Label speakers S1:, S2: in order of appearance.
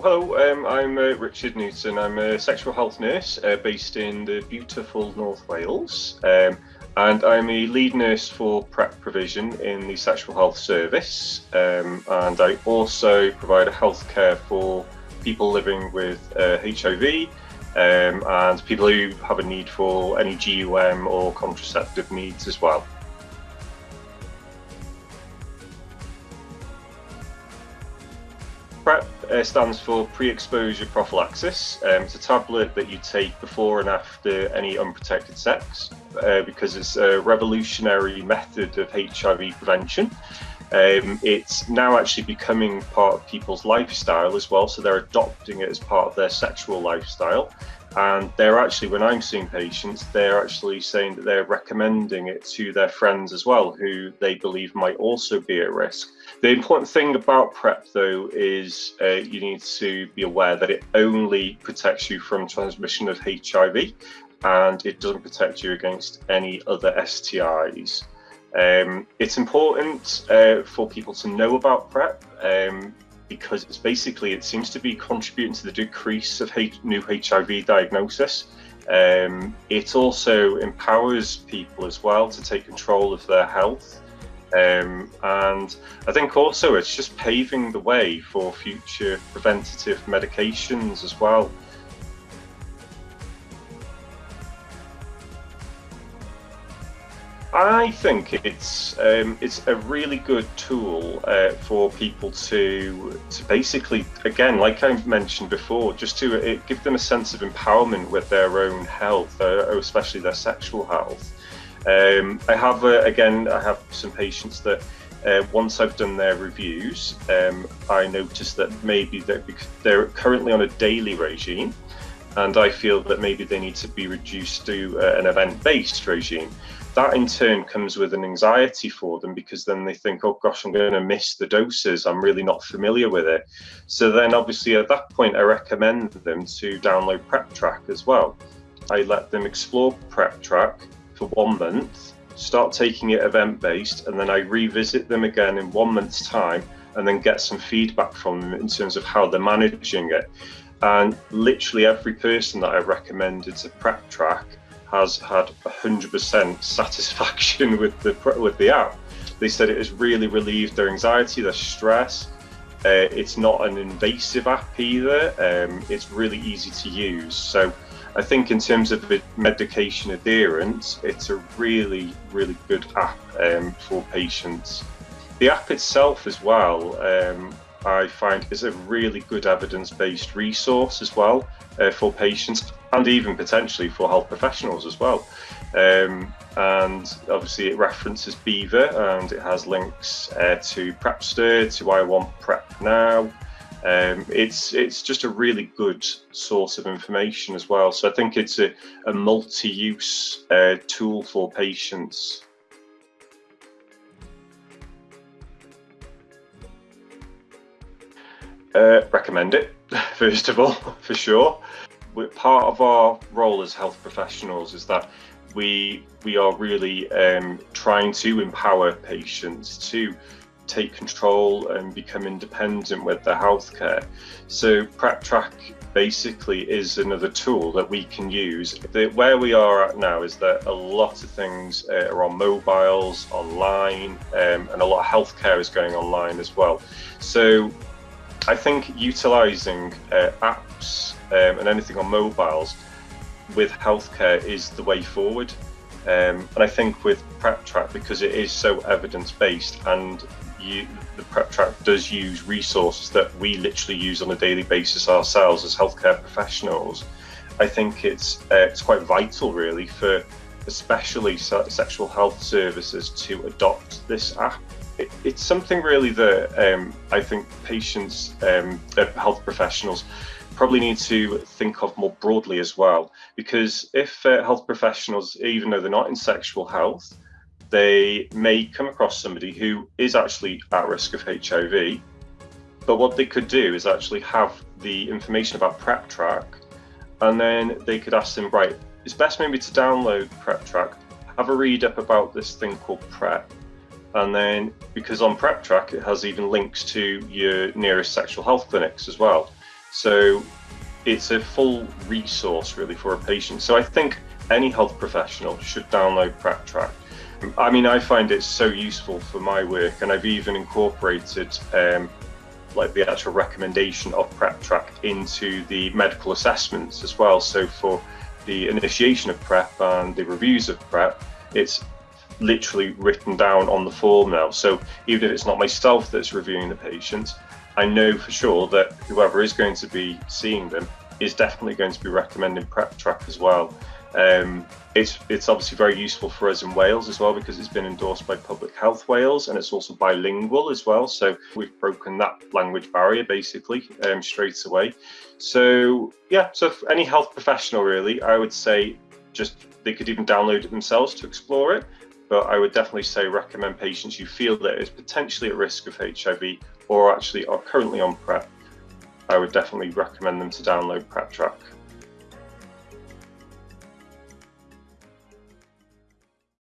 S1: Hello, um, I'm uh, Richard Newton. I'm a sexual health nurse uh, based in the beautiful North Wales. Um, and I'm a lead nurse for PrEP provision in the sexual health service. Um, and I also provide healthcare for people living with uh, HIV um, and people who have a need for any GUM or contraceptive needs as well. PrEP uh, stands for pre-exposure prophylaxis. Um, it's a tablet that you take before and after any unprotected sex uh, because it's a revolutionary method of HIV prevention. Um, it's now actually becoming part of people's lifestyle as well, so they're adopting it as part of their sexual lifestyle. And they're actually, when I'm seeing patients, they're actually saying that they're recommending it to their friends as well, who they believe might also be at risk. The important thing about PrEP, though, is uh, you need to be aware that it only protects you from transmission of HIV and it doesn't protect you against any other STIs. Um, it's important uh, for people to know about PrEP um, because it's basically, it seems to be contributing to the decrease of new HIV diagnosis. Um, it also empowers people as well to take control of their health. Um, and I think also it's just paving the way for future preventative medications as well. I think it's um, it's a really good tool uh, for people to to basically again, like I mentioned before, just to uh, give them a sense of empowerment with their own health, uh, especially their sexual health. Um, I have uh, again, I have some patients that. Uh, once I've done their reviews, um, I notice that maybe they're, they're currently on a daily regime, and I feel that maybe they need to be reduced to uh, an event-based regime that in turn comes with an anxiety for them because then they think, oh gosh, I'm going to miss the doses. I'm really not familiar with it. So then obviously at that point, I recommend them to download Prep Track as well. I let them explore Prep Track for one month, start taking it event based, and then I revisit them again in one month's time and then get some feedback from them in terms of how they're managing it. And literally every person that I recommended to Prep Track has had 100% satisfaction with the with the app. They said it has really relieved their anxiety, their stress. Uh, it's not an invasive app either. Um, it's really easy to use. So I think in terms of medication adherence, it's a really, really good app um, for patients. The app itself as well, um, I find is a really good evidence-based resource as well uh, for patients and even potentially for health professionals as well. Um, and obviously it references BHIVA and it has links uh, to Prepster, to I Want Prep Now. Um, it's it's just a really good source of information as well. So I think it's a, a multi-use uh, tool for patients. Uh, recommend it, first of all, for sure part of our role as health professionals is that we we are really um, trying to empower patients to take control and become independent with their healthcare. So PrEP Track basically is another tool that we can use. The, where we are at now is that a lot of things uh, are on mobiles, online, um, and a lot of healthcare is going online as well. So I think utilizing uh, apps um, and anything on mobiles with healthcare is the way forward. Um, and I think with Prep Track, because it is so evidence based and you, the Prep Track does use resources that we literally use on a daily basis ourselves as healthcare professionals, I think it's uh, it's quite vital really for especially sexual health services to adopt this app. It, it's something really that um, I think patients, um, health professionals probably need to think of more broadly as well. Because if uh, health professionals, even though they're not in sexual health, they may come across somebody who is actually at risk of HIV. But what they could do is actually have the information about PrEP Track, and then they could ask them, right, it's best maybe to download PrEP Track, have a read up about this thing called PrEP, and then because on PrEP Track it has even links to your nearest sexual health clinics as well. So it's a full resource really for a patient. So I think any health professional should download PrepTrack. I mean, I find it so useful for my work, and I've even incorporated um, like the actual recommendation of PrepTrack into the medical assessments as well. So for the initiation of PrEP and the reviews of PrEP, it's literally written down on the form now. So even if it's not myself that's reviewing the patient, I know for sure that whoever is going to be seeing them is definitely going to be recommending PrepTrack as well. Um, it's it's obviously very useful for us in Wales as well because it's been endorsed by Public Health Wales and it's also bilingual as well. So we've broken that language barrier basically um, straight away. So yeah, so any health professional really, I would say just they could even download it themselves to explore it. But I would definitely say recommend patients who feel that is potentially at risk of HIV or actually are currently on PrEP. I would definitely recommend them to download PrepTrack.